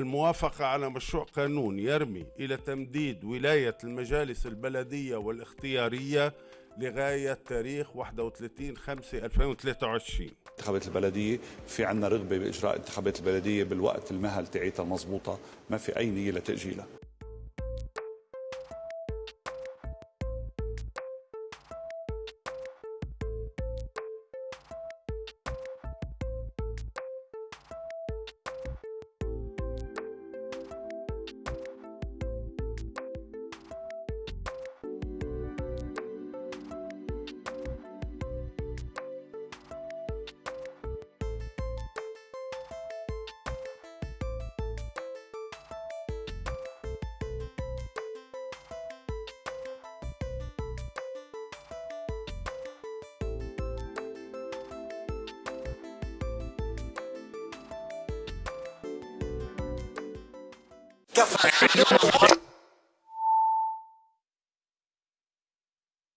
الموافقة على مشروع قانون يرمي إلى تمديد ولاية المجالس البلدية والاختيارية لغاية تاريخ 31 5 2023 انتخابات البلدية في عنا رغبة بإجراء انتخابات البلدية بالوقت المهل تعيتها المضبوطة ما في أي نية لتأجيلها. C'est très.